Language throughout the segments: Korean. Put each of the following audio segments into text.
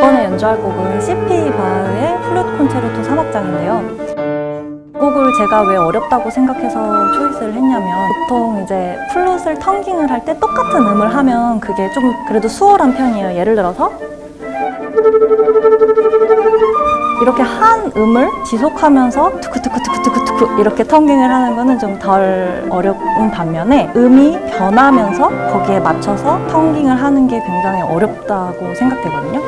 이번에 연주할 곡은 CPE 바흐의 플룻 콘체르토 3악장인데요. 곡을 제가 왜 어렵다고 생각해서 choice를 했냐면 보통 이제 플룻을 tonguing을 할 때 똑같은 음을 하면 그게 좀 그래도 수월한 편이에요. 예를 들어서 이렇게 한 음을 지속하면서 투쿠투쿠투쿠투쿠투쿠 이렇게 tonguing을 하는 거는 좀 덜 어려운 반면에 음이 변하면서 거기에 맞춰서 tonguing을 하는 게 굉장히 어렵다고 생각되거든요.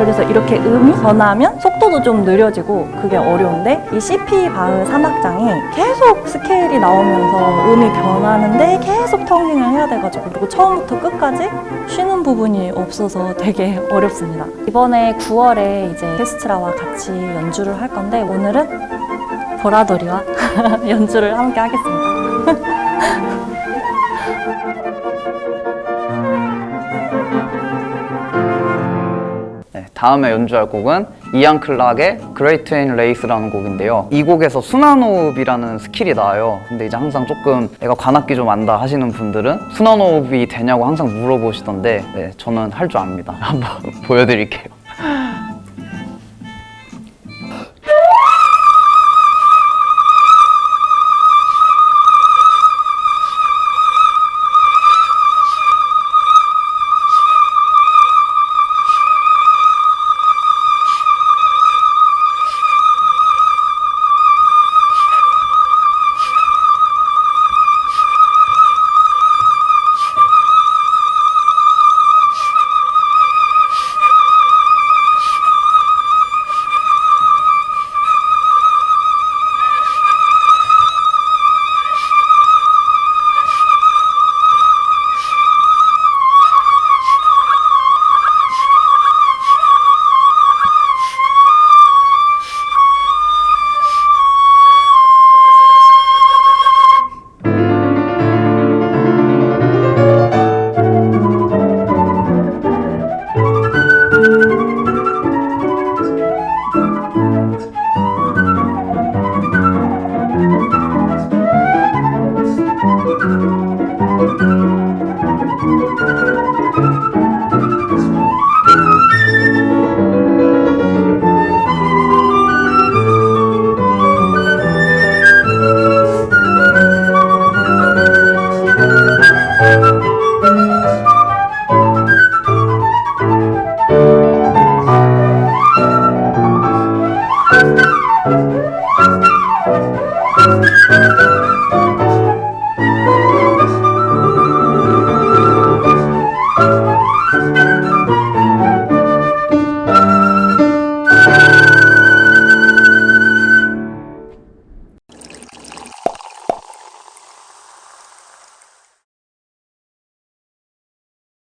그래서 이렇게 음이 변하면 속도도 좀 느려지고 그게 어려운데 이 CP 바흐 3악장이 계속 스케일이 나오면서 음이 변하는데 계속 텅깅을 해야 돼가지고 그리고 처음부터 끝까지 쉬는 부분이 없어서 되게 어렵습니다. 이번에 9월에 이제 케스트라와 같이 연주를 할 건데 오늘은 보라돌이와 연주를 함께 하겠습니다. 다음에 연주할 곡은 이안 클락의 Great Train Race라는 곡인데요. 이 곡에서 순환호흡이라는 skill이 나와요. 근데 이제 항상 조금 내가 관악기 좀 안다 하시는 분들은 순환호흡이 되냐고 항상 물어보시던데 네, 저는 할 줄 압니다. 한번 보여드릴게요.